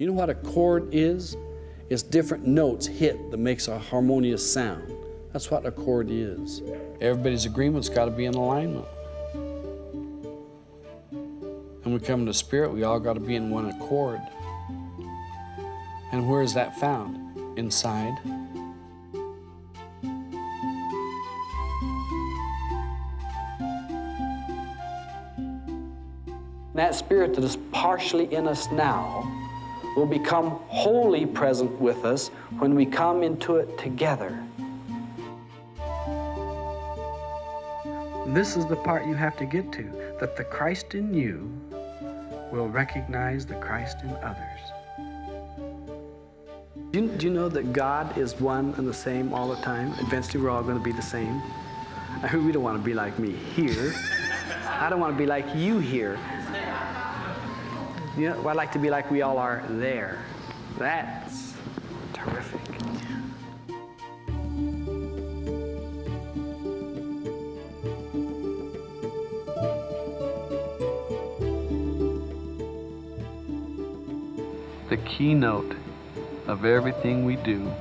You know what a chord is? It's different notes hit that makes a harmonious sound. That's what a chord is. Everybody's agreement's got to be in alignment. And we come to spirit, we all got to be in one accord. And where is that found? Inside. That spirit that is partially in us now will become wholly present with us when we come into it together. This is the part you have to get to, that the Christ in you will recognize the Christ in others. Do you, do you know that God is one and the same all the time? Eventually we're all going to be the same. I mean, we don't want to be like me here. I don't want to be like you here. You know, I'd like to be like we all are there. That's terrific. The keynote of everything we do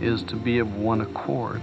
is to be of one accord.